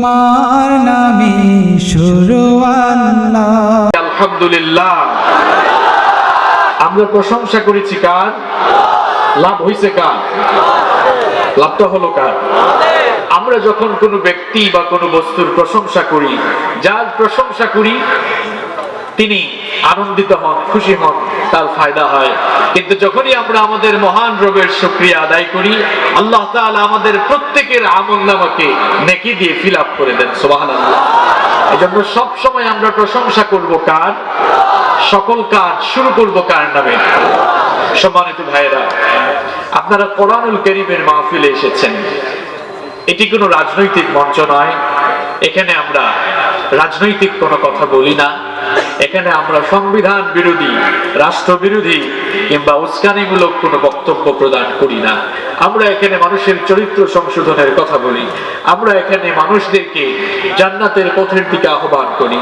তোমার নামে শুরু আল্লাহ। আলহামদুলিল্লাহ। আমরা প্রশংসা করেছি কার? লাভ হইছে কার? লাভটা হলো কার? আমরা যখন কোনো ব্যক্তি বা কোনো বস্তুর প্রশংসা করি, যার প্রশংসা করি তিনি আনন্দিত হন, খুশি হন, তার ফায়দা হয়। কিন্তু যখনই আমরা আমাদের মহান রবের শুক্রিয়া আদায় করি, আল্লাহ তাআলা আমাদের প্রত্যেকের আমল নামাকে নেকি দিয়ে ফিল আপ করে দেন, সুবহানাল্লাহ। এই জন্য সবসময় আমরা প্রশংসা করব কার? সকল কাজ শুরু করব কার নামে? সম্মানিত ভাইয়েরা, আপনারা কোরআনুল করিমের মাহফিলে এসেছেন। এটি কোনো রাজনৈতিক মঞ্চ নয়। এখানে আমরা রাজনৈতিক কোনো কথা বলি না। এখানে আমরা সংবিধান বিরোধী, রাষ্ট্র বিরোধী কিংবা উস্কানিমূলক কোনো বক্তব্য প্রদান করি না। আমরা এখানে মানুষের চরিত্র সংশোধনের কথা বলি। আমরা এখানে মানুষদেরকে জান্নাতের পথের দিকে আহ্বান করি।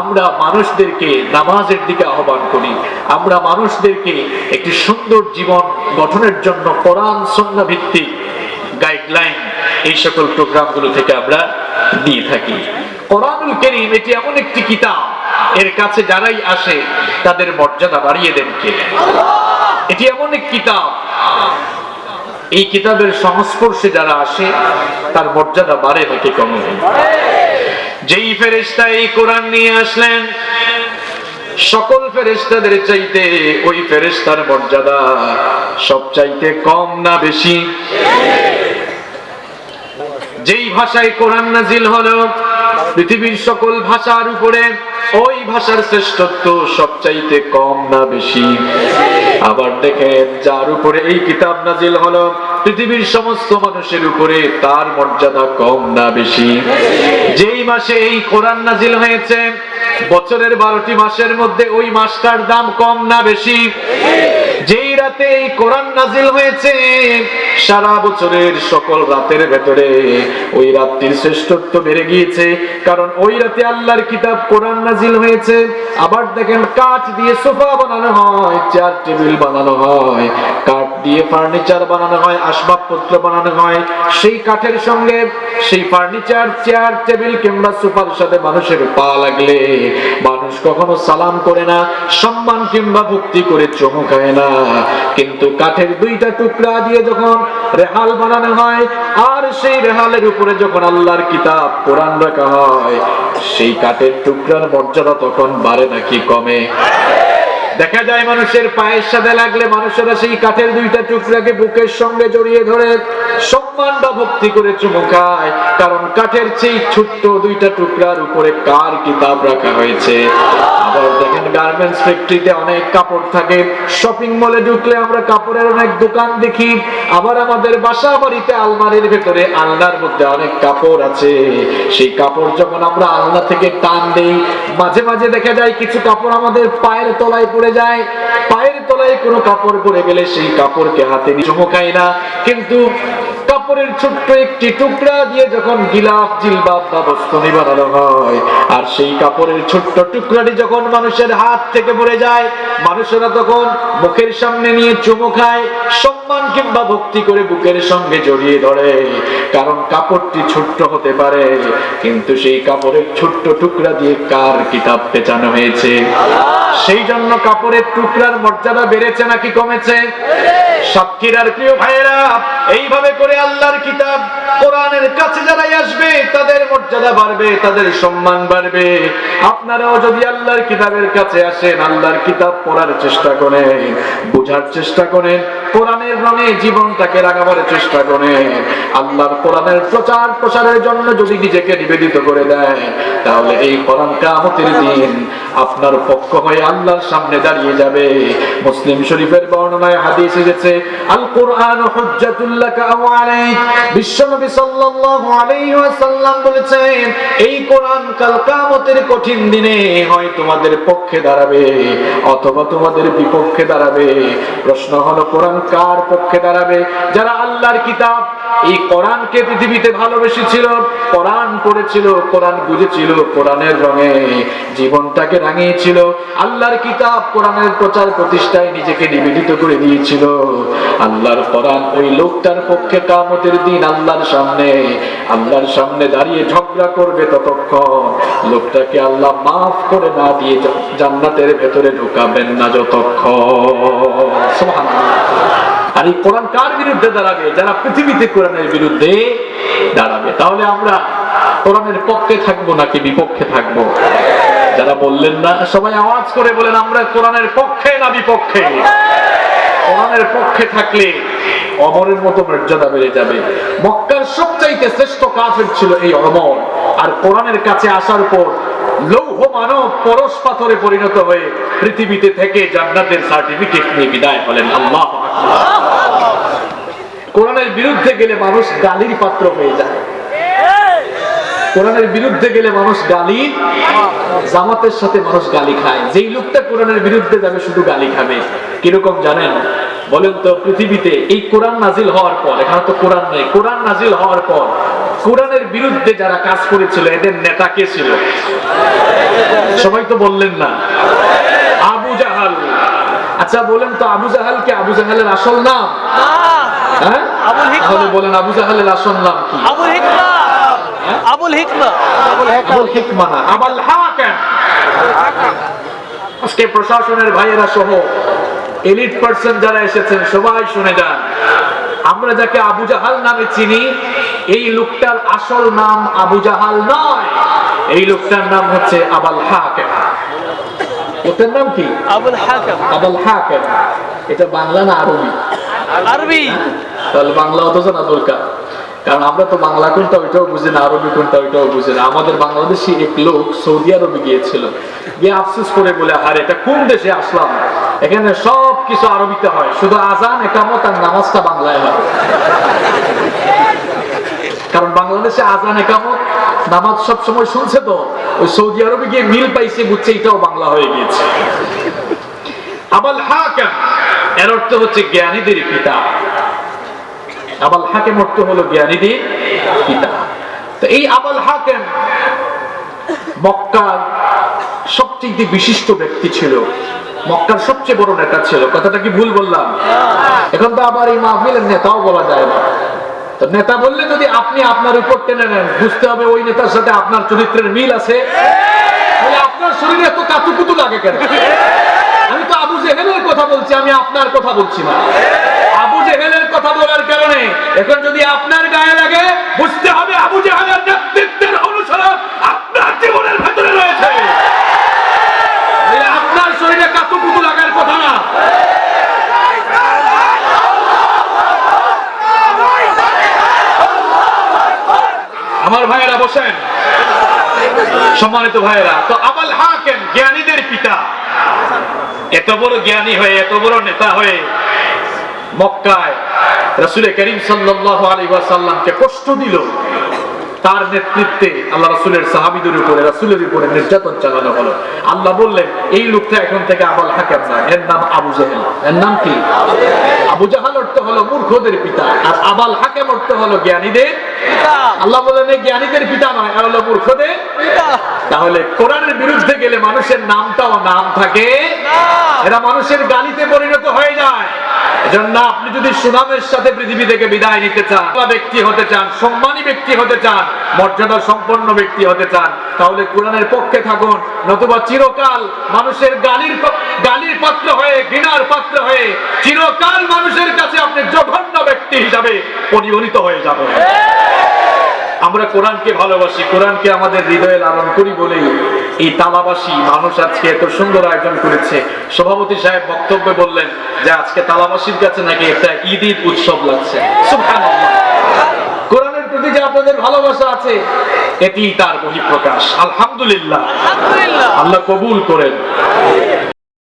আমরা মানুষদেরকে নামাজের দিকে আহ্বান করি। আমরা মানুষদেরকে একটি সুন্দর জীবন গঠনের জন্য কোরআন সন্না ভিত্তিক গাইডলাইন এই সকল প্রোগ্রামগুলো থেকে আমরা দিয়ে থাকি। কোরআনুল করিম এটি এমন একটি কিতাব এর কাছে যারাই আসে, তাদের মর্যাদা বাড়িয়ে দেন কে? এটি এমন এক কিতাব। এই কিতাবের সংস্পর্শে যারা আসে, তার মর্যাদা বাড়ে নাকি কমে যেই ফেরেশতা এই কোরআন নিয়ে আসলেন, সকল ফেরেশতাদের চাইতে ওই ফেরেস্তার মর্যাদা সব চাইতে কম না বেশি। যেই ভাষায় কোরআন নাজিল হলো পৃথিবীর সকল ভাষার উপরে ওই ভাষার শ্রেষ্ঠত্ব সবচাইতে কম না বেশি। আবার দেখেন, যার উপরে এই কিতাব নাজিল হলো, পৃথিবীর সমস্ত মানুষের উপরে তার মর্যাদা কম না বেশি। যেই মাসে এই কোরআন নাজিল হয়েছে, বছরের বারোটি মাসের মধ্যে ওই মাসটার দাম কম না বেশি। যেই রাতে এই কোরআন নাজিল হয়েছে, সারা বছরের সকল রাতের ভেতরে ওই রাত্রির শ্রেষ্ঠত্ব বেড়ে গিয়েছে। কারণ ওই রাতে আল্লাহর কিতাব কোরআন নাজিল হয়েছে। আবার দেখেন কাঠ দিয়ে সোফা বানানো হয়, চেয়ার, টেবিল বানানো হয়, কাঠ দিয়ে ফার্নিচার বানানো হয়, আসবাবপত্র বানানো হয়। সেই কাঠের সঙ্গে সেই ফার্নিচার, চেয়ার, টেবিল কিংবা সোফার সাথে মানুষের পা লাগলে মানুষ কখনো সালাম করে না, সম্মান কিংবা ভক্তি করে চমু খায় না। কিন্তু কাঠের দুইটা টুকরা দিয়ে যখন রেহাল বানানো হয়, আর সেই রেহালের উপরে যখন আল্লাহর কিতাব, কোরআন রাখা হয়, সেই কাঠের টুকরার মর্যাদা তখন বাড়ে নাকি কমে? দেখা যায় মানুষের পায়ের সাথে লাগলে মানুষেরা সেই কাঠের দুইটা টুকরাকে বুকের সঙ্গে জড়িয়ে ধরে সম্মান বা ভক্তি করে চুমু খায়। কারণ কাঠের সেই ছোট্ট দুইটা টুকরার উপরে কার কিতাব রাখা হয়েছে? ঢুকলে আমরা কাপড়ের অনেক দোকান দেখি। আবার আমাদের বাসা বাড়িতে আলমারির ভেতরে আলনার মধ্যে অনেক কাপড় আছে। সেই কাপড় আমরা থেকে টান দেই, মাঝে মাঝে দেখা যায় কিছু কাপড় আমাদের পায়ের তলায় পড়ে যায় পায়ের তলায় কোনো কাপড় পরে গেলে সেই কাপড়কে হাতে নিয়ে চমকাই না। কিন্তু কাপড়ের ছোট্ট একটি টুকরা দিয়ে যখন গিলাফ, জিলবাব বা বানানো হয়, আর সেই কাপড়ের ছোট্ট টুকরাটি যখন মানুষের হাত থেকে পড়ে যায়, মানুষেরা তখন মুখের সামনে নিয়ে চুমু খায়, সম্মান কিংবা ভক্তি করে বুকের সঙ্গে জড়িয়ে ধরে। কারণ কাপড়টি ছোট্ট হতে পারে, কিন্তু সেই কাপড়ের ছোট্ট টুকরা দিয়ে কার কিতাব পেঁচানো হয়েছে? সেই জন্য কাপড়ের টুকরার মর্যাদা বেড়েছে নাকি কমেছে? সাক্ষীরার প্রিয় ভাইয়েরা, এইভাবে করে আল্লাহর কিতাব কোরআনের কাছে যারাই আসবে, তাদের মর্যাদা বাড়বে, তাদের সম্মান বাড়বে। আপনারাও যদি আল্লাহর কিতাবের কাছে আসেন, আল্লাহর কিতাব পড়ার চেষ্টা করেন, বোঝার চেষ্টা করেন, কোরআনের রঙে জীবনটাকে রাগাবার চেষ্টা করেন, আল্লাহর কোরআনের প্রচার প্রসারের জন্য যদি নিজেকে নিবেদিত করে দেয়, তাহলে এই কোরআন কামতের দিন আপনার পক্ষ হয়ে আল্লাহর সামনে দাঁড়িয়ে যাবে। মুসলিম শরীফের বর্ণনায় হাদিস এসেছে আল কোরআন হুজ্জাতুল্লাকা আও আলাইক বিশ্বনবী সাল্লাল্লাহু আলাইহি ওয়াসাল্লাম বলেছেন, এই কোরআন কাল কিয়ামতের কঠিন দিনে হয় তোমাদের পক্ষে দাঁড়াবে, অথবা তোমাদের বিপক্ষে দাঁড়াবে। প্রশ্ন হলো, কোরআন কার পক্ষে দাঁড়াবে? যারা আল্লাহর কিতাব এই কোরআনকে পৃথিবীতে ভালোবেসেছিল, কোরআন পড়েছিল, কোরআন বুঝেছিল, কোরআনের রঙে জীবনটাকে রাঙিয়েছিল। আল্লাহর কিতাব কোরআনের প্রচার প্রতিষ্ঠায় নিজেকে নিবেদিত করে দিয়েছিল। আল্লাহর কোরআন ওই লোকটার পক্ষে কামতের দিন আল্লাহর সামনে আল্লাহর সামনে দাঁড়িয়ে ঝগড়া করবে ততক্ষণ। লোকটাকে আল্লাহ মাফ করে না দিয়ে জান্নাতের ভেতরে ঢুকাবেন না যতক্ষণ। আর এই কোরআন কার বিরুদ্ধে দাঁড়াবে? যারা পৃথিবীতে কোরআনের বিরুদ্ধে দাঁড়াবে। তাহলে আমরা কোরআনের পক্ষে থাকব নাকি বিপক্ষে থাকব? যারা বললেন না, সবাই আওয়াজ করে বলেন, আমরা কোরআনের পক্ষে না বিপক্ষে? কোরআনের পক্ষে থাকলে অমরের মতো মর্যাদা বেড়ে যাবে। মক্কার সবচাইতে শ্রেষ্ঠ কাফের ছিল এই অমর। আর কোরআনের কাছে আসার পর লৌহ মানব পরশ পাথরে পরিণত হয়ে পৃথিবীতে থেকে জান্নাতের সার্টিফিকেট নিয়ে বিদায় হলেন। আল্লাহ কোরআনের বিরুদ্ধে গেলে মানুষ গালির পাত্র হয়ে যায়। কোরআনের বিরুদ্ধে গেলে মানুষ গালি, জামাতের সাথে মানুষ গালি খায়। যেই লোকটা কোরআনের বিরুদ্ধে যাবে শুধু গালি খাবে। কীরকম জানেন? বলেন তো, পৃথিবীতে এই কোরআন নাজিল হওয়ার পর, এখানে তো কোরআন নেই, কোরআন নাজিল হওয়ার পর কোরআনের বিরুদ্ধে যারা কাজ করেছিল এদের নেতা কে ছিল? সবাই তো বললেন না। আবু জাহাল। আচ্ছা বলেন তো আবু জাহাল কে? আবু জাহালের আসল নাম? হ্যাঁ। তাহলে বলেন আবু জাহালের আসল নাম কি? আবুল হিকমা। আবুল হিকমা। আবুল হিকমা। না, আবাল হাকাম। আজকে প্রশাসনের ভাইয়েরা সহ এলিট পার্সন যারা এসেছেন সবাই শুনে যান। আমরা যাকে আবু জাহাল নামে চিনি এই লোকটার আসল নাম আবু জাহাল নয়। এই লোকটার নাম হচ্ছে আবাল হাকাম। লোকটার নাম কি? আবুল হাকাম। আবাল হাকাম। এটা বাংলা না আরবি? আরবি। তাহলে বাংলা অত জানা দরকার কারণ আমরা তো বাংলা কোনটা ওইটাও বুঝি না আরবি কোনটা ওইটাও বুঝি না। আমাদের বাংলাদেশি এক লোক সৌদি আরবে গিয়েছিল। গিয়ে আফসোস করে বলে আর এটা কোন দেশে আসলাম? এখানে সব কিছু আরবিতে হয়। শুধু আজান, একামত আর নামাজটা বাংলায় হয়। কারণ বাংলাদেশে আজান, একামত, নামাজ সব সময় শুনছে তো। ওই সৌদি আরবে গিয়ে মিল পাইছে, বুঝছে এটাও বাংলা হয়ে গিয়েছে। আবাল হাকাম, এর অর্থ হচ্ছে জ্ঞানীদের পিতা। আবাল হাকেম অর্থ হলো জ্ঞানীদের পিতা। তো এই আবাল হাকেম মক্কার সবচেয়ে বিশিষ্ট ব্যক্তি ছিল। মক্কার সবচেয়ে বড় নেতা ছিল। কথাটা কি ভুল বললাম? এখন তো আবার এই মাহফিলের নেতাও বলা যায় না। তো নেতা বললে যদি আপনি আপনার উপর টেনে নেন, বুঝতে হবে ওই নেতার সাথে আপনার চরিত্রের মিল আছে। আপনার শরীরে এত কাতুকুতু লাগে কেন? আমি তো আবু জেহেলের কথা বলছি, আমি আপনার কথা বলছি না। আবু জেহেলের কথা বলার কারণে এখন যদি আপনার গায়ে লাগে, বুঝতে হবে আবু জেহেলের নেতৃত্বের অনুসরণ আপনার জীবনের ভেতরে রয়েছে এই আপনার শরীরে কাতুকুতু লাগার কথা না আমার ভাইয়েরা বসেন। সম্মানিত ভাইয়েরা, তো আবাল হাকেম জ্ঞানীদের পিতা। এত বড় জ্ঞানী হয়ে, এত বড় নেতা হয়ে মক্কায় রসুলের করিম সাল্লাহ আলী ওয়াসাল্লামকে কষ্ট দিল। তার নেতৃত্বে আল্লাহ রাসূলের সাহাবীদের উপরে রাসূলের উপরে নির্যাতন চালানো হলো। আল্লাহ বললেন এই লোকটা এখন থেকে আবাল হাকেম না এর নাম আবু জাহেল। এর নাম কি? আবু জাহাল অর্থ হলো মূর্খদের পিতা আর আবাল হাকেম অর্থ হলো জ্ঞানীদের আল্লাহ বলেন এই জ্ঞানীদের পিতা নয় আর হলো মূর্খদের তাহলে কোরআনের বিরুদ্ধে গেলে মানুষের নামটাও নাম থাকে। এরা মানুষের গালিতে পরিণত হয়ে যায়। এজন্য আপনি যদি সুনামের সাথে পৃথিবী থেকে বিদায় নিতে চান ব্যক্তি হতে চান, সম্মানী ব্যক্তি হতে চান, মর্যাদা সম্পন্ন ব্যক্তি হতে চান, তাহলে কোরআনের পক্ষে থাকুন। নতুবা চিরকাল মানুষের গালির গালির পাত্র হয়ে, ঘৃণার পাত্র হয়ে, চিরকাল মানুষের কাছে আপনি জঘন্য ব্যক্তি হিসাবে পরিগণিত হয়ে যাবেন। আমরা কোরআনকে ভালোবাসি কোরআনকে আমাদের হৃদয়ে লালন করি বলেই এই তালাবাসী মানুষ আজকে এত সুন্দর আয়োজন করেছে। সভাপতি সাহেব বক্তব্যে বললেন যে আজকে তালাবাসীর কাছে নাকি একটা ঈদ ঈদ উৎসব লাগছে। কোরআনের প্রতি যে আপনাদের ভালোবাসা আছে এটি তার বহিঃপ্রকাশ। আলহামদুলিল্লাহ। আল্লাহ কবুল করেন।